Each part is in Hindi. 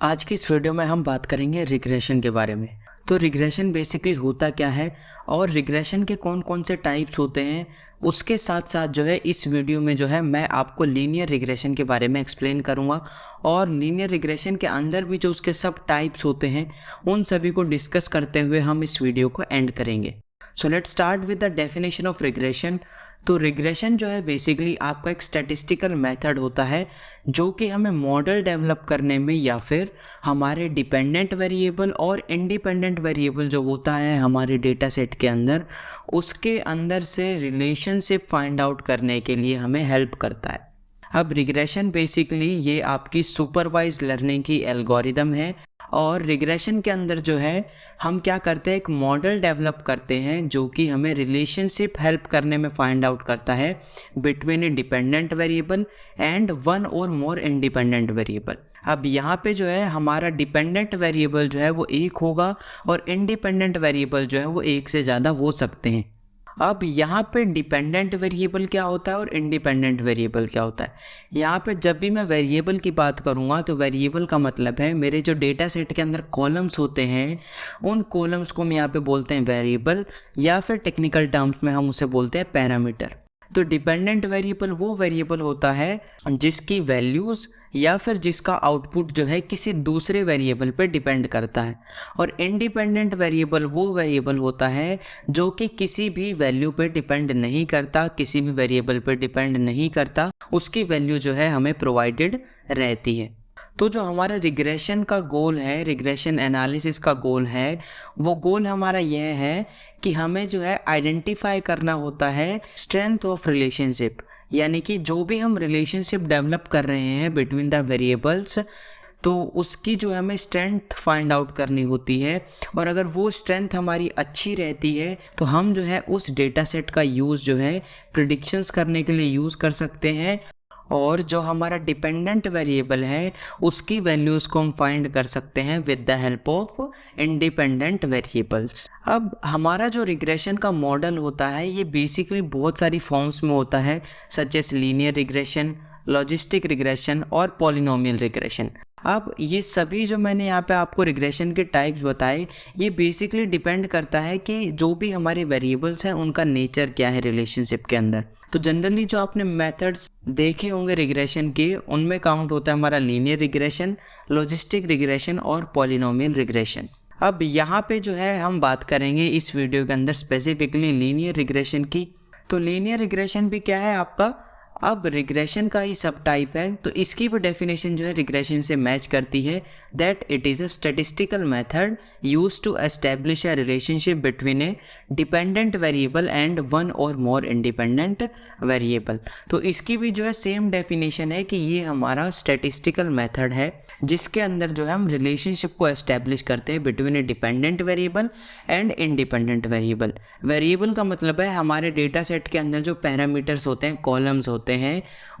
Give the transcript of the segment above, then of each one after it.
आज की इस वीडियो में हम बात करेंगे रिग्रेशन के बारे में। तो रिग्रेशन बेसिकली होता क्या है और रिग्रेशन के कौन कौन से टाइप्स होते हैं, उसके साथ साथ जो है इस वीडियो में जो है मैं आपको लीनियर रिग्रेशन के बारे में एक्सप्लेन करूँगा और लीनियर रिग्रेशन के अंदर भी जो उसके सब टाइप्स होते हैं, उन सभी को डिस्कस करते हुए हम इस वीडियो को एंड करेंगे। So let start with the definition of regression तो रिग्रेशन जो है बेसिकली आपका एक स्टैटिस्टिकल मेथड होता है, जो कि हमें मॉडल डेवलप करने में या फिर हमारे डिपेंडेंट वेरिएबल और इंडिपेंडेंट वेरिएबल जो होता है हमारे डेटा सेट के अंदर, उसके अंदर से रिलेशनशिप फाइंड आउट करने के लिए हमें हेल्प करता है। अब रिग्रेशन बेसिकली ये आपकी सुपरवाइज लर्निंग की एल्गोरिदम है। और रिग्रेशन के अंदर जो है, हम क्या करते हैं, एक मॉडल डेवलप करते हैं, जो कि हमें रिलेशनशिप हेल्प करने में फाइंड आउट करता है between a dependent variable and one or more independent variable अब यहाँ पे जो है, हमारा डिपेंडेंट वेरिएबल जो है, वो एक होगा और इंडिपेंडेंट वेरिएबल जो है, वो एक से ज़्यादा हो सकते हैं। अब यहाँ पे डिपेंडेंट वेरिएबल क्या होता है और इंडिपेंडेंट वेरिएबल क्या होता है? यहाँ पे जब भी मैं वेरिएबल की बात करूँगा तो वेरिएबल का मतलब है, मेरे जो डेटा सेट के अंदर कॉलम्स होते हैं, उन कॉलम्स को हम यहाँ पे बोलते हैं वेरिएबल या फिर टेक्निकल टर्म्स में हम उसे बोलते हैं पैरामीटर तो डिपेंडेंट वेरिएबल वो वेरिएबल होता है जिसकी वैल्यूज़ या फिर जिसका आउटपुट जो है किसी दूसरे वेरिएबल पर डिपेंड करता है। और इंडिपेंडेंट वेरिएबल वो वेरिएबल होता है जो कि किसी भी वैल्यू पर डिपेंड नहीं करता, किसी भी वेरिएबल पर डिपेंड नहीं करता, उसकी वैल्यू जो है हमें प्रोवाइडेड रहती है। तो जो हमारा रिग्रेशन का गोल है रिग्रेशन एनालिसिस का गोल है, वो गोल हमारा यह है कि हमें जो है आइडेंटिफाई करना होता है स्ट्रेंथ ऑफ़ रिलेशनशिप यानी कि जो भी हम रिलेशनशिप डेवलप कर रहे हैं बिटवीन द वेरिएबल्स तो उसकी जो है हमें स्ट्रेंथ फाइंड आउट करनी होती है। और अगर वो स्ट्रेंथ हमारी अच्छी रहती है तो हम जो है उस डेटा सेट का यूज़ जो है प्रिडिक्शंस करने के लिए यूज़ कर सकते हैं। और जो हमारा डिपेंडेंट वेरिएबल है, उसकी वैल्यूज़ को हम फाइंड कर सकते हैं with the help of independent variables अब हमारा जो रिग्रेशन का मॉडल होता है, ये बेसिकली बहुत सारी फॉर्म्स में होता है such as linear regression logistic regression और पॉलिनोमियल रिग्रेशन अब ये सभी जो मैंने यहाँ पे आपको रिग्रेशन के टाइप्स बताए, ये बेसिकली डिपेंड करता है कि जो भी हमारे वेरिएबल्स हैं, उनका नेचर क्या है रिलेशनशिप के अंदर. तो जनरली जो आपने मेथड्स देखे होंगे रिग्रेशन के, उनमें काउंट होता है हमारा लीनियर रिग्रेशन लॉजिस्टिक रिग्रेशन और पॉलिनोमियल रिग्रेशन अब यहाँ पे जो है हम बात करेंगे इस वीडियो के अंदर स्पेसिफिकली लीनियर रिग्रेशन की. तो लीनियर रिग्रेशन भी क्या है आपका? अब रिग्रेशन का ही सब टाइप है तो इसकी भी डेफिनेशन जो है रिग्रेशन से मैच करती है that it is a statistical method use to establish a relationship between a dependent variable and one or more independent variable तो इसकी भी जो है सेम डेफिनेशन है कि ये हमारा स्टेटिस्टिकल मेथड है, जिसके अंदर जो है हम रिलेशनशिप को एस्टेब्लिश करते हैं between a dependent variable and independent variable variable का मतलब है हमारे डेटा सेट के अंदर जो पैरामीटर्स होते हैं कॉलम्स होते हैं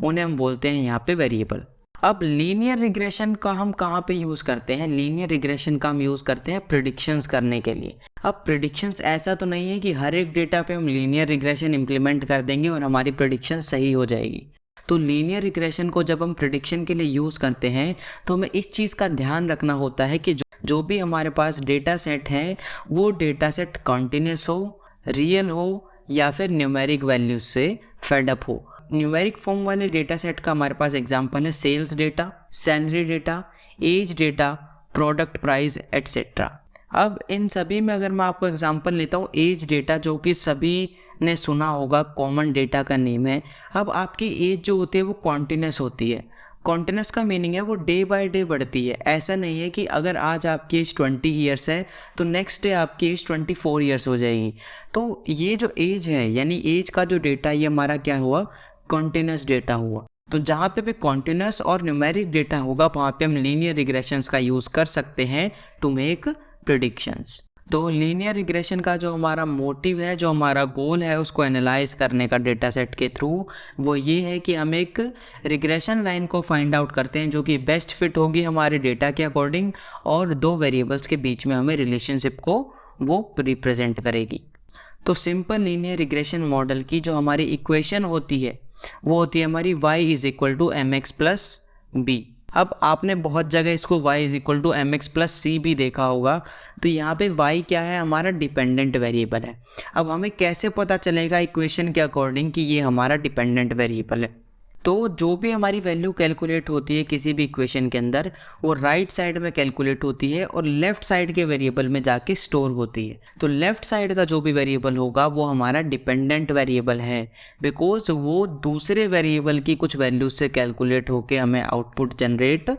उन्हें हम बोलते हैं यहाँ पे वेरिएबल अब लीनियर रिग्रेशन का हम कहाँ पे यूज़ करते हैं? लीनियर रिग्रेशन का हम यूज़ करते हैं प्रिडिक्शंस करने के लिए. अब प्रिडिक्शंस ऐसा तो नहीं है कि हर एक डेटा पे हम लीनियर रिग्रेशन इम्प्लीमेंट कर देंगे और हमारी प्रिडिक्शन सही हो जाएगी. तो लीनियर रिग्रेशन को जब हम प्रिडिक्शन के लिए यूज़ करते हैं तो हमें इस चीज़ का ध्यान रखना होता है कि जो, जो भी हमारे पास डेटा सेट है वो डेटा सेट कॉन्टीन्यूस हो रियल हो या फिर न्यूमेरिक वैल्यूज़ से फेडअप हो. न्यूमेरिक फॉर्म वाले डेटा सेट का हमारे पास एग्ज़ाम्पल है sales data salary data age data product price etcetera अब इन सभी में अगर मैं आपको एग्जांपल लेता हूँ एज डेटा जो कि सभी ने सुना होगा कॉमन डेटा का नेम है। अब आपकी एज जो होती है वो कॉन्टीन्यूस होती है। कॉन्टीन्यूस का मीनिंग है वो डे बाय डे बढ़ती है। ऐसा नहीं है कि अगर आज आपकी एज ट्वेंटी ईयर्स है तो नेक्स्ट डे आपकी एज ट्वेंटी फोर ईयर्स हो जाएगी। तो ये जो एज है, यानी एज का जो डेटा ये हमारा क्या हुआ? कॉन्टीन्यूस डेटा हुआ। तो जहाँ पे भी कॉन्टीन्यूस और न्यूमेरिक डेटा होगा, वहाँ पे हम लीनियर रिग्रेशंस का यूज़ कर सकते हैं टू मेक प्रडिक्शंस तो लीनियर रिग्रेशन का जो हमारा मोटिव है, जो हमारा गोल है, उसको एनालाइज करने का डेटा सेट के थ्रू वो ये है कि हम एक रिग्रेशन लाइन को फाइंड आउट करते हैं, जो कि बेस्ट फिट होगी हमारे डेटा के अकॉर्डिंग और दो वेरिएबल्स के बीच में हमें रिलेशनशिप को वो रिप्रेजेंट करेगी। तो सिंपल लीनियर रिग्रेशन मॉडल की जो हमारी इक्वेशन होती है वो होती है हमारी y is equal to M X plus B अब आपने बहुत जगह इसको y is equal to M X plus C भी देखा होगा। तो यहाँ पे y क्या है? हमारा डिपेंडेंट वेरिएबल है। अब हमें कैसे पता चलेगा इक्वेशन के अकॉर्डिंग कि ये हमारा डिपेंडेंट वेरिएबल है? तो जो भी हमारी वैल्यू कैलकुलेट होती है किसी भी इक्वेशन के अंदर, वो राइट right साइड में कैलकुलेट होती है और लेफ़्ट साइड के वेरिएबल में जाके स्टोर होती है। तो लेफ़्ट साइड का जो भी वेरिएबल होगा, वो हमारा डिपेंडेंट वेरिएबल है। बिकॉज़ वो दूसरे वेरिएबल की कुछ वैल्यू से कैलकुलेट होके हमें आउटपुट जनरेट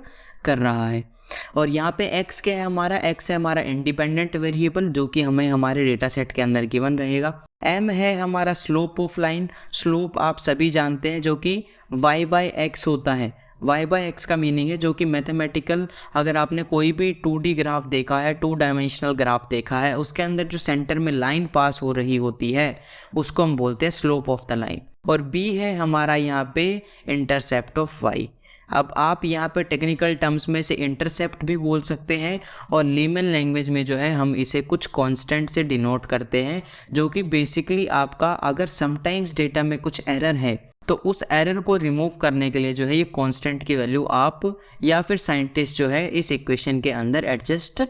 कर रहा है। और यहाँ पे x क्या है हमारा? X है हमारा इंडिपेंडेंट वेरिएबल जो कि हमें हमारे डेटा सेट के अंदर गिवन रहेगा। M है हमारा स्लोप ऑफ़ लाइन स्लोप आप सभी जानते हैं, जो कि y बाई एक्स होता है। Y बाई एक्स का मीनिंग है, जो कि मैथमेटिकल अगर आपने कोई भी 2D ग्राफ देखा है टू डायमेंशनल ग्राफ देखा है, उसके अंदर जो सेंटर में लाइन पास हो रही होती है, उसको हम बोलते हैं स्लोप ऑफ़ द लाइन और b है हमारा यहाँ पे इंटरसेप्ट ऑफ़ y अब आप यहाँ पर टेक्निकल टर्म्स में से इंटरसेप्ट भी बोल सकते हैं और लीमन लैंग्वेज में जो है, हम इसे कुछ कांस्टेंट से डिनोट करते हैं, जो कि बेसिकली आपका अगर समटाइम्स डेटा में कुछ एरर है तो उस एरर को रिमूव करने के लिए जो है, ये कांस्टेंट की वैल्यू आप या फिर साइंटिस्ट जो है, इस इक्वेशन के अंदर एडजस्ट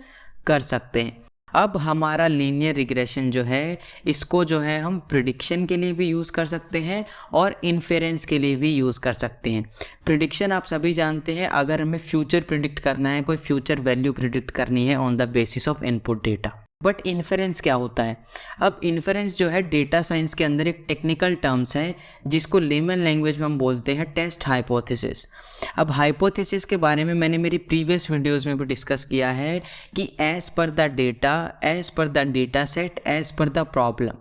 कर सकते हैं। अब हमारा लीनियर रिग्रेशन जो है, इसको जो है हम प्रिडिक्शन के लिए भी यूज़ कर सकते हैं और इन्फेरेंस के लिए भी यूज़ कर सकते हैं। प्रिडिक्शन आप सभी जानते हैं, अगर हमें फ्यूचर प्रिडिक्ट करना है, कोई फ्यूचर वैल्यू प्रिडिक्ट करनी है on the basis of input data but inference क्या होता है? अब इन्फेरेंस जो है डेटा साइंस के अंदर एक टेक्निकल टर्म्स है, जिसको लेमन लैंग्वेज में हम बोलते हैं टेस्ट हाइपोथेसिस अब हाइपोथेसिस के बारे में मैंने मेरी प्रीवियस वीडियोस में भी डिस्कस किया है कि as per the data as per the data set as per the problem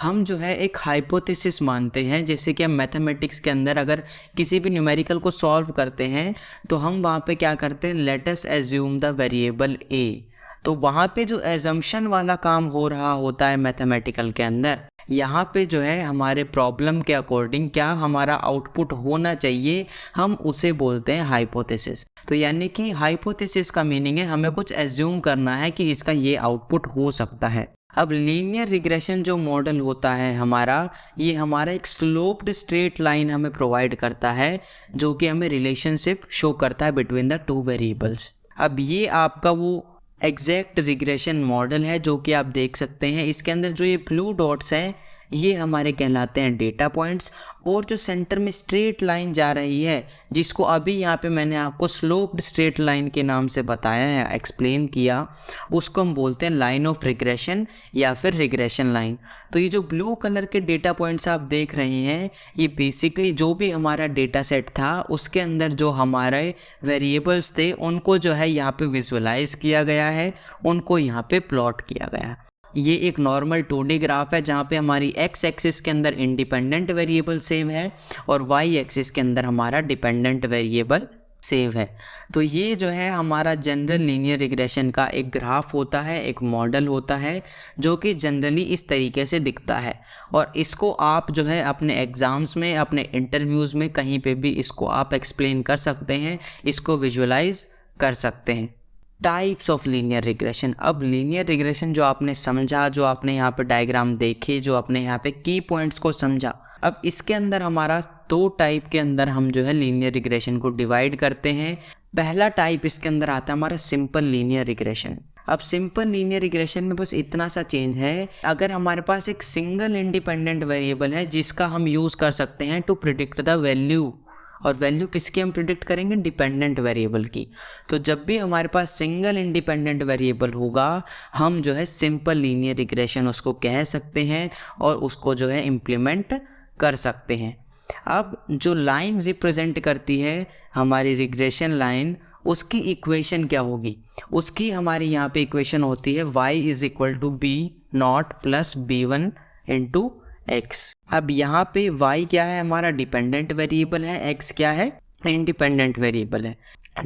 हम जो है एक हाइपोथेसिस मानते हैं, जैसे कि हम मैथमेटिक्स के अंदर अगर किसी भी न्यूमेरिकल को सॉल्व करते हैं तो हम वहाँ पे क्या करते हैं? Let's assume the variable A तो वहाँ पे जो एजम्पन वाला काम हो रहा होता है मैथमेटिकल के अंदर यहाँ पे जो है हमारे प्रॉब्लम के अकॉर्डिंग क्या हमारा आउटपुट होना चाहिए, हम उसे बोलते हैं हाइपोथेसिस तो यानी कि हाइपोथेसिस का मीनिंग है, हमें कुछ एज्यूम करना है कि इसका ये आउटपुट हो सकता है. अब लीनियर रिग्रेशन जो मॉडल होता है हमारा, ये हमारा एक स्लोप्ड स्ट्रेट लाइन हमें प्रोवाइड करता है, जो कि हमें रिलेशनशिप शो करता है बिटवीन द टू वेरिएबल्स अब ये आपका वो एग्जैक्ट रिग्रेशन मॉडल है जो कि आप देख सकते हैं। इसके अंदर जो ये ब्लू डॉट्स हैं ये हमारे कहलाते हैं डेटा पॉइंट्स और जो सेंटर में स्ट्रेट लाइन जा रही है, जिसको अभी यहाँ पे मैंने आपको स्लोप्ड स्ट्रेट लाइन के नाम से बताया है एक्सप्लेन किया, उसको हम बोलते हैं लाइन ऑफ़ रिग्रेशन या फिर रिग्रेशन लाइन तो ये जो ब्लू कलर के डेटा पॉइंट्स आप देख रहे हैं, ये बेसिकली जो भी हमारा डेटा सेट था, उसके अंदर जो हमारे वेरिएबल्स थे, उनको जो है यहाँ पे विजुअलाइज किया गया है, उनको यहाँ पे प्लॉट किया गया है. ये एक नॉर्मल टू ग्राफ है, जहाँ पे हमारी एक्स एक्सिस के अंदर इंडिपेंडेंट वेरिएबल सेव है और वाई एक्सिस के अंदर हमारा डिपेंडेंट वेरिएबल सेव है। तो ये जो है हमारा जनरल लीनियर रिग्रेशन का एक ग्राफ होता है, एक मॉडल होता है, जो कि जनरली इस तरीके से दिखता है। और इसको आप जो है अपने एग्ज़ाम्स में, अपने इंटरव्यूज़ में कहीं पे भी इसको आप एक्सप्लेन कर सकते हैं, इसको विजुलाइज कर सकते हैं। टाइप्स ऑफ़ लीनियर रिग्रेशन अब लीनियर रिग्रेशन जो आपने समझा, जो आपने यहाँ पे डायग्राम देखे, जो आपने यहाँ पे की पॉइंट्स को समझा, अब इसके अंदर हमारा दो टाइप के अंदर हम जो है लीनियर रिग्रेशन को डिवाइड करते हैं। पहला टाइप इसके अंदर आता है हमारा सिंपल लीनियर रिग्रेशन अब सिंपल लीनियर रिग्रेशन में बस इतना सा चेंज है, अगर हमारे पास एक सिंगल इंडिपेंडेंट वेरिएबल है जिसका हम यूज़ कर सकते हैं टू प्रिडिक्ट द वैल्यू और वैल्यू किसकी हम प्रिडिक्ट करेंगे? डिपेंडेंट वेरिएबल की। तो जब भी हमारे पास सिंगल इंडिपेंडेंट वेरिएबल होगा, हम जो है सिंपल लीनियर रिग्रेशन उसको कह सकते हैं और उसको जो है इम्प्लीमेंट कर सकते हैं। अब जो लाइन रिप्रेजेंट करती है हमारी रिग्रेशन लाइन, उसकी इक्वेशन क्या होगी? उसकी हमारी यहाँ पे इक्वेशन होती है y is equal to B nought plus B one into X अब यहाँ पे वाई क्या है? हमारा डिपेंडेंट वेरिएबल है। एक्स क्या है? इंडिपेंडेंट वेरिएबल है।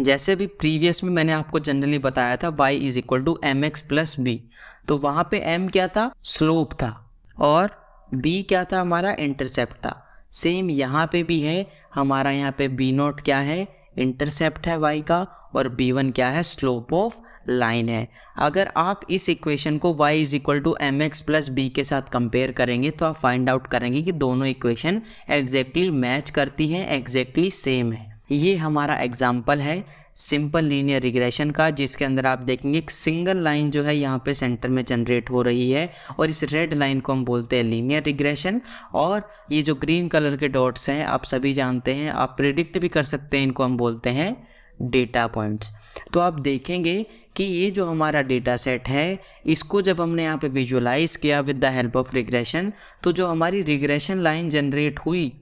जैसे भी प्रीवियस में मैंने आपको जनरली बताया था, y is equal to M X plus B तो वहाँ पे m क्या था? स्लोप था। और b क्या था? हमारा इंटरसेप्ट था। सेम यहाँ पे भी है। हमारा यहाँ पे b नोट क्या है? इंटरसेप्ट है y का। और b1 क्या है? स्लोप ऑफ़ लाइन है। अगर आप इस इक्वेशन को y is equal to M X plus B के साथ कंपेयर करेंगे तो आप फाइंड आउट करेंगे कि दोनों इक्वेशन एग्जैक्टली मैच करती हैं एग्जैक्टली सेम है। ये हमारा एग्ज़ाम्पल है सिंपल लीनियर रिग्रेशन का, जिसके अंदर आप देखेंगे एक सिंगल लाइन जो है यहाँ पे सेंटर में जनरेट हो रही है और इस रेड लाइन को हम बोलते हैं लीनियर रिग्रेशन और ये जो ग्रीन कलर के डॉट्स हैं, आप सभी जानते हैं, आप प्रिडिक्ट भी कर सकते हैं, इनको हम बोलते हैं डेटा पॉइंट्स तो आप देखेंगे कि ये जो हमारा डेटा सेट है, इसको जब हमने यहाँ पे विजुलाइज किया with the help of regression तो जो हमारी रिग्रेशन लाइन जनरेट हुई,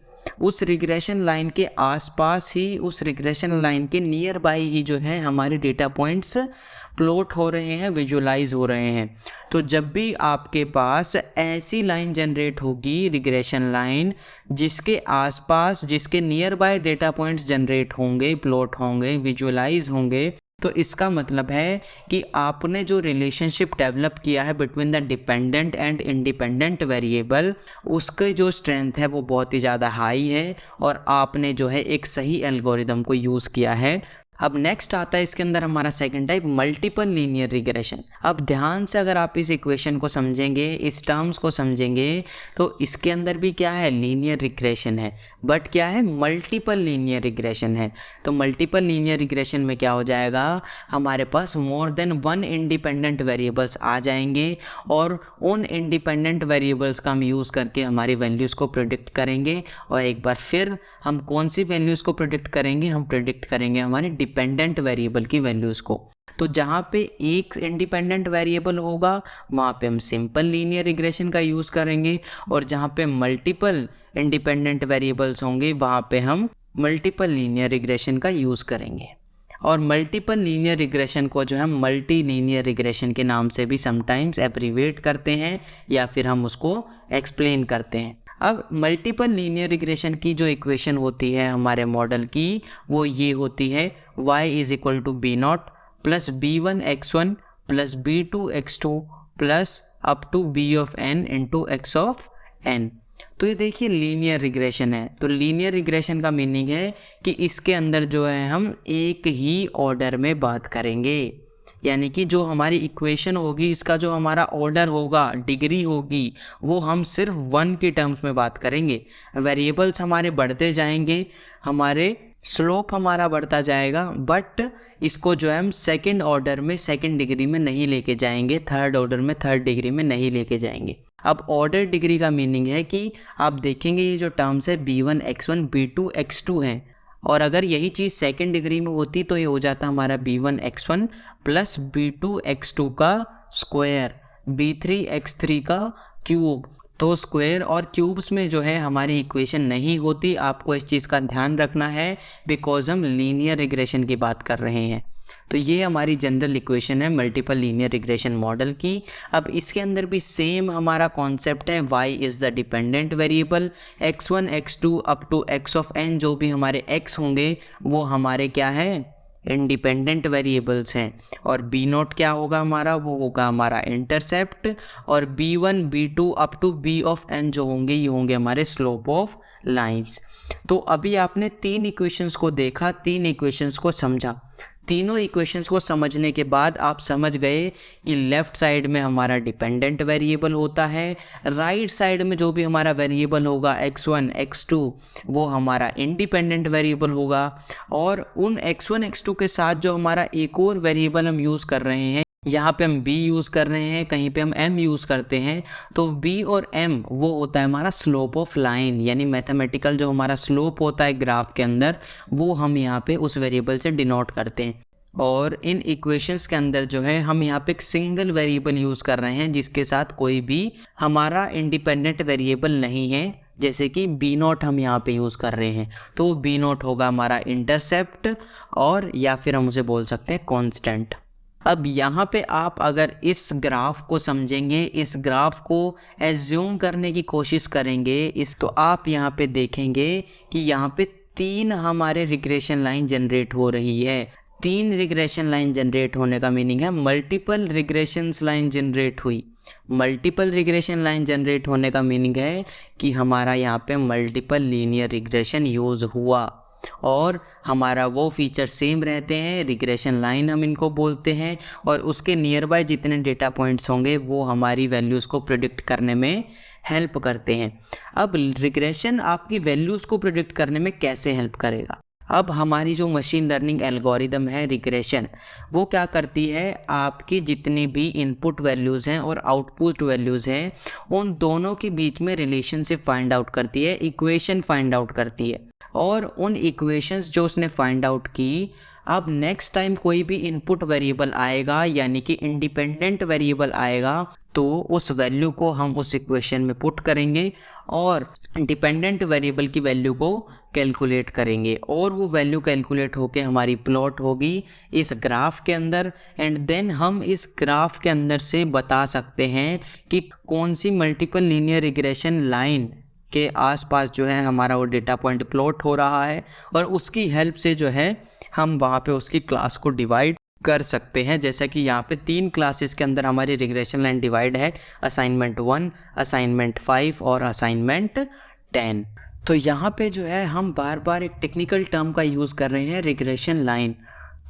उस रिग्रेशन लाइन के आसपास ही, उस रिग्रेशन लाइन के नियर बाई ही जो है हमारे डेटा पॉइंट्स प्लॉट हो रहे हैं विजुलाइज हो रहे हैं। तो जब भी आपके पास ऐसी लाइन जनरेट होगी रिग्रेशन लाइन जिसके आसपास, जिसके nearby data points generate होंगे प्लॉट होंगे विजुलाइज होंगे तो इसका मतलब है कि आपने जो रिलेशनशिप डेवलप किया है between the dependent and independent variable उसके जो स्ट्रेंथ है वो बहुत ही ज़्यादा हाई है और आपने जो है एक सही एल्गोरिदम को यूज़ किया है। अब नेक्स्ट आता है इसके अंदर हमारा second type multiple linear regression अब ध्यान से अगर आप इस इक्वेशन को समझेंगे, इस टर्म्स को समझेंगे तो इसके अंदर भी क्या है? लीनियर रिग्रेशन है. बट क्या है? मल्टीपल लीनियर रिग्रेशन है. तो मल्टीपल लीनियर रिग्रेशन में क्या हो जाएगा? हमारे पास more than one independent variables आ जाएँगे और उन इंडिपेंडेंट वेरिएबल्स का हम यूज़ करके हमारी वैल्यूज़ को प्रोडिक्ट करेंगे और एक बार फिर हम कौन सी वैल्यूज़ को प्रोडिक्ट करेंगे? हम प्रोडिक्ट करेंगे हमारी डिपेंडेंट वेरिएबल की वैल्यूज़ को। तो जहाँ पे एक इंडिपेंडेंट वेरिएबल होगा, वहाँ पे हम सिंपल लीनियर रिग्रेशन का यूज़ करेंगे और जहाँ पे मल्टीपल इंडिपेंडेंट वेरिएबल्स होंगे, वहाँ पे हम मल्टीपल लीनियर रिग्रेशन का यूज़ करेंगे। और मल्टीपल लीनियर रिग्रेशन को जो है मल्टी लीनियर रिग्रेशन के नाम से भी समटाइम्स एप्रीवेट करते हैं या फिर हम उसको एक्सप्लेन करते हैं। अब मल्टीपल लीनियर रिग्रेशन की जो इक्वेशन होती है हमारे मॉडल की, वो ये होती है, y is equal to B nought plus B one X one plus B two X two plus up to B of N into X of N तो ये देखिए लीनियर रिग्रेशन है। तो लीनियर रिग्रेशन का मीनिंग है कि इसके अंदर जो है हम एक ही ऑर्डर में बात करेंगे। यानी कि जो हमारी इक्वेशन होगी, इसका जो हमारा ऑर्डर होगा डिग्री होगी, वो हम सिर्फ़ वन के टर्म्स में बात करेंगे। वेरिएबल्स हमारे बढ़ते जाएँगे, हमारे स्लोप हमारा बढ़ता जाएगा बट इसको जो है हम सेकेंड ऑर्डर में सेकेंड डिग्री में नहीं लेके जाएँगे थर्ड ऑर्डर में थर्ड डिग्री में नहीं लेके जाएँगे। अब ऑर्डर डिग्री का मीनिंग है कि आप देखेंगे ये जो टर्म्स है B one X one B two X two हैं। और अगर यही चीज़ सेकेंड डिग्री में होती तो ये हो जाता हमारा B one X one plus B two X two का square B three X three का क्यूब तो स्क्वायर और क्यूब्स में जो है हमारी इक्वेशन नहीं होती। आपको इस चीज़ का ध्यान रखना है बिकॉज़ हम लीनियर रिग्रेशन की बात कर रहे हैं। तो ये हमारी जनरल इक्वेशन है मल्टीपल लीनियर रिग्रेशन मॉडल की। अब इसके अंदर भी सेम हमारा कॉन्सेप्ट है, y is the dependent variable x1 x2 up to x of n, जो भी हमारे x होंगे, वो हमारे क्या है? इंडिपेंडेंट वेरिएबल्स हैं। और बी नोट क्या होगा हमारा? वो होगा हमारा इंटरसेप्ट और B one B two up to B of N जो होंगे, ये होंगे हमारे स्लोप ऑफ़ लाइंस तो अभी आपने तीन इक्वेशंस को देखा, तीन इक्वेशंस को समझा। तीनों इक्वेशंस को समझने के बाद आप समझ गए कि लेफ़्ट साइड में हमारा डिपेंडेंट वेरिएबल होता है राइट right साइड में जो भी हमारा वेरिएबल होगा x1 x2 वो हमारा इंडिपेंडेंट वेरिएबल होगा। और उन x1 x2 के साथ जो हमारा एक और वेरिएबल हम यूज़ कर रहे हैं यहाँ पे हम b यूज़ कर रहे हैं, कहीं पे हम m यूज़ करते हैं तो b और m वो होता है हमारा स्लोप ऑफ़ लाइन यानी मैथमेटिकल जो हमारा स्लोप होता है ग्राफ के अंदर, वो हम यहाँ पे उस वेरिएबल से डिनोट करते हैं। और इन इक्वेशंस के अंदर जो है, हम यहाँ पे एक सिंगल वेरिएबल यूज़ कर रहे हैं, जिसके साथ कोई भी हमारा इंडिपेंडेंट वेरिएबल नहीं है, जैसे कि बी नोट हम यहाँ पे यूज़ कर रहे हैं। तो बी नोट होगा हमारा इंटरसेप्ट और या फिर हम उसे बोल सकते हैं कॉन्स्टेंट अब यहाँ पे आप अगर इस ग्राफ को समझेंगे, इस ग्राफ को एज्यूम करने की कोशिश करेंगे, इस तो आप यहाँ पे देखेंगे कि यहाँ पे तीन हमारे रिग्रेशन लाइन जनरेट हो रही है। तीन रिग्रेशन लाइन जनरेट होने का मीनिंग है मल्टीपल रिग्रेशन लाइन जनरेट हुई। मल्टीपल रिग्रेशन लाइन जनरेट होने का मीनिंग है कि हमारा यहाँ पे मल्टीपल लीनियर रिग्रेशन यूज़ हुआ। और हमारा वो फीचर सेम रहते हैं रिग्रेशन लाइन हम इनको बोलते हैं और उसके नियर बाय जितने डेटा पॉइंट्स होंगे, वो हमारी वैल्यूज़ को प्रोडिक्ट करने में हेल्प करते हैं। अब रिग्रेशन आपकी वैल्यूज़ को प्रोडिक्ट करने में कैसे हेल्प करेगा? अब हमारी जो मशीन लर्निंग एल्गोरिदम है रिग्रेशन वो क्या करती है? आपकी जितनी भी इनपुट वैल्यूज़ हैं और आउटपुट वैल्यूज़ हैं, उन दोनों के बीच में रिलेशनशिप फाइंड आउट करती है इक्वेशन फाइंड आउट करती है। और उन इक्वेशंस जो उसने फाइंड आउट की, अब नेक्स्ट टाइम कोई भी इनपुट वेरिएबल आएगा, यानी कि इंडिपेंडेंट वेरिएबल आएगा तो उस वैल्यू को हम उस इक्वेशन में पुट करेंगे और डिपेंडेंट वेरिएबल की वैल्यू को कैलकुलेट करेंगे। और वो वैल्यू कैलकुलेट होके हमारी प्लॉट होगी इस ग्राफ के अंदर। एंड देन हम इस ग्राफ के अंदर से बता सकते हैं कि कौन सी मल्टीपल लीनियर रिग्रेशन लाइन के आसपास जो है हमारा वो डेटा पॉइंट प्लॉट हो रहा है और उसकी हेल्प से जो है हम वहाँ पे उसकी क्लास को डिवाइड कर सकते हैं। जैसा कि यहाँ पे तीन क्लासेस के अंदर हमारी रिग्रेशन लाइन डिवाइड है असाइनमेंट वन असाइनमेंट फाइव और असाइनमेंट टेन तो यहाँ पे जो है हम बार बार एक टेक्निकल टर्म का यूज़ कर रहे हैं रिग्रेशन लाइन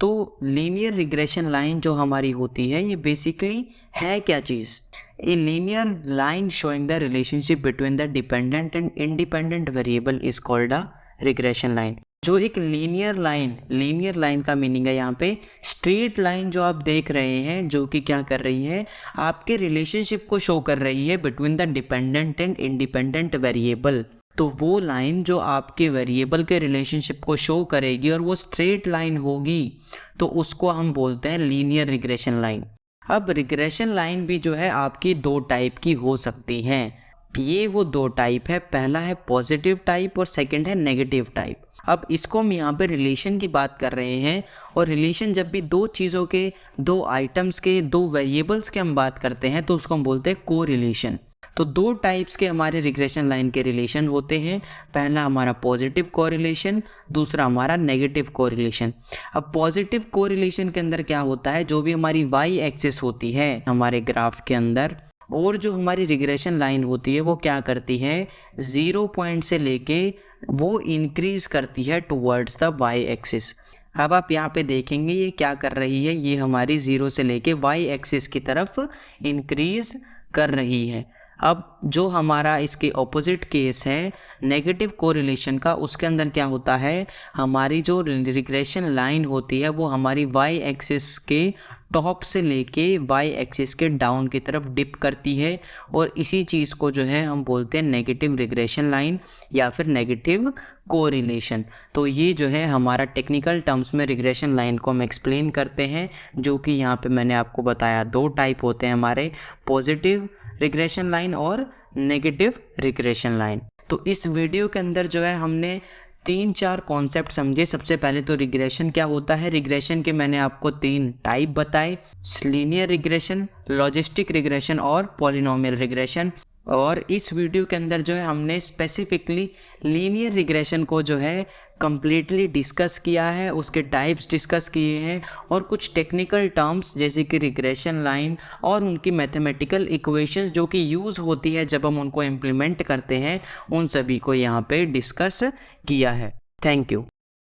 तो लीनियर रिग्रेशन लाइन जो हमारी होती है, ये बेसिकली है क्या चीज़? A linear line showing the relationship between the dependent and independent variable is called a regression line जो एक लीनियर लाइन लीनियर लाइन का मीनिंग है यहाँ पे स्ट्रेट लाइन जो आप देख रहे हैं, जो कि क्या कर रही है, आपके रिलेशनशिप को शो कर रही है between the dependent and independent variable तो वो लाइन जो आपके वेरिएबल के रिलेशनशिप को शो करेगी और वो स्ट्रेट लाइन होगी तो उसको हम बोलते हैं लीनियर रिग्रेशन लाइन अब रिग्रेशन लाइन भी जो है आपकी दो टाइप की हो सकती हैं। ये वो दो टाइप है, पहला है पॉजिटिव टाइप और सेकंड है नेगेटिव टाइप अब इसको हम यहाँ पे रिलेशन की बात कर रहे हैं और रिलेशन जब भी दो चीज़ों के, दो आइटम्स के, दो वेरिएबल्स के हम बात करते हैं तो उसको हम बोलते हैं को रिलेशन तो दो टाइप्स के हमारे रिग्रेशन लाइन के रिलेशन होते हैं। पहला हमारा पॉजिटिव कोरिलेशन दूसरा हमारा नेगेटिव कोरिलेशन अब पॉजिटिव कोरिलेशन के अंदर क्या होता है? जो भी हमारी वाई एक्सिस होती है हमारे ग्राफ के अंदर, और जो हमारी रिग्रेशन लाइन होती है, वो क्या करती है? ज़ीरो पॉइंट से लेके वो इंक्रीज करती है टूवर्ड्स द वाई एक्सिस अब आप यहाँ पे देखेंगे, ये क्या कर रही है? ये हमारी ज़ीरो से लेके वाई एक्सिस की तरफ़ इंक्रीज कर रही है। अब जो हमारा इसके ऑपोजिट केस है नेगेटिव कोरिलेशन का, उसके अंदर क्या होता है? हमारी जो रिग्रेशन लाइन होती है, वो हमारी वाई एक्सिस के टॉप से लेके वाई एक्सिस के डाउन की तरफ़ डिप करती है और इसी चीज़ को जो है हम बोलते हैं नेगेटिव रिग्रेशन लाइन या फिर नेगेटिव कोरिलेशन तो ये जो है हमारा टेक्निकल टर्म्स में रिग्रेशन लाइन को हम एक्सप्लेन करते हैं, जो कि यहाँ पे मैंने आपको बताया दो टाइप होते हैं हमारे पॉजिटिव रिग्रेशन लाइन और नेगेटिव रिग्रेशन लाइन तो इस वीडियो के अंदर जो है हमने तीन चार कॉन्सेप्ट समझे। सबसे पहले तो रिग्रेशन क्या होता है? रिग्रेशन के मैंने आपको तीन टाइप बताए। लीनियर रिग्रेशन लॉजिस्टिक रिग्रेशन और पॉलिनोमियल रिग्रेशन और इस वीडियो के अंदर जो है हमने स्पेसिफिकली लीनियर रिग्रेशन को जो है कम्प्लीटली डिस्कस किया है, उसके टाइप्स डिस्कस किए हैं और कुछ टेक्निकल टर्म्स जैसे कि रिग्रेशन लाइन और उनकी मैथमेटिकल इक्वेशंस जो कि यूज़ होती है जब हम उनको इम्प्लीमेंट करते हैं, उन सभी को यहाँ पे डिस्कस किया है। Thank you